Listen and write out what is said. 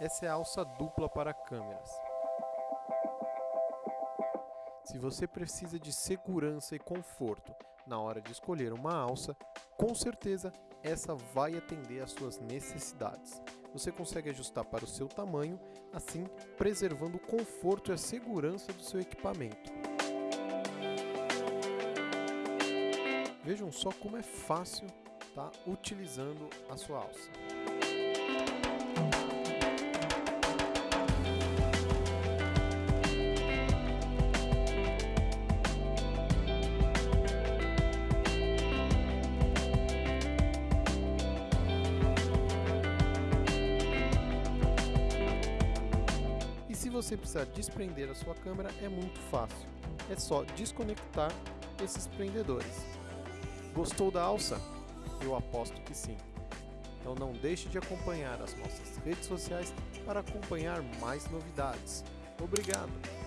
essa é a alça dupla para câmeras. Se você precisa de segurança e conforto na hora de escolher uma alça, com certeza essa vai atender às suas necessidades. Você consegue ajustar para o seu tamanho, assim preservando o conforto e a segurança do seu equipamento. Vejam só como é fácil tá utilizando a sua alça. Você precisar desprender a sua câmera, é muito fácil. É só desconectar esses prendedores. Gostou da alça? Eu aposto que sim. Então não deixe de acompanhar as nossas redes sociais para acompanhar mais novidades. Obrigado!